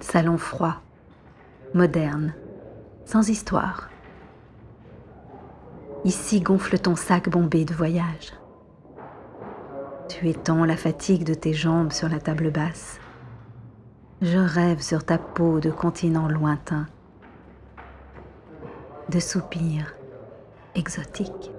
salon froid, moderne, sans histoire. Ici gonfle ton sac bombé de voyage. Tu étends la fatigue de tes jambes sur la table basse. Je rêve sur ta peau de continent lointain, de soupirs exotiques.